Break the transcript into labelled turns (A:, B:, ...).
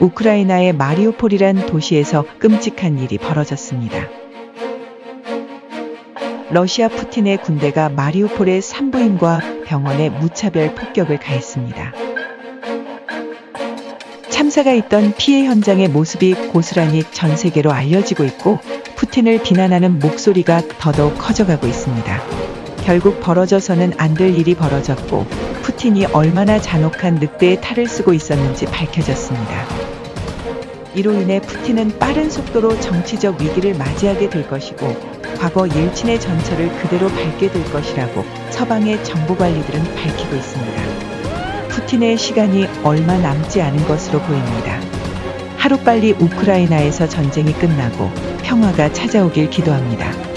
A: 우크라이나의 마리우폴이란 도시에서 끔찍한 일이 벌어졌습니다. 러시아 푸틴의 군대가 마리우폴의 산부인과 병원에 무차별 폭격을 가했습니다. 참사가 있던 피해 현장의 모습이 고스란히 전 세계로 알려지고 있고 푸틴을 비난하는 목소리가 더더욱 커져가고 있습니다. 결국 벌어져서는 안 될 일이 벌어졌고 푸틴이 얼마나 잔혹한 늑대의 탈을 쓰고 있었는지 밝혀졌습니다. 이로 인해 푸틴은 빠른 속도로 정치적 위기를 맞이하게 될 것이고 과거 일친의 전철을 그대로 밟게 될 것이라고 서방의 정보 관리들은 밝히고 있습니다. 푸틴의 시간이 얼마 남지 않은 것으로 보입니다. 하루빨리 우크라이나에서 전쟁이 끝나고 평화가 찾아오길 기도합니다.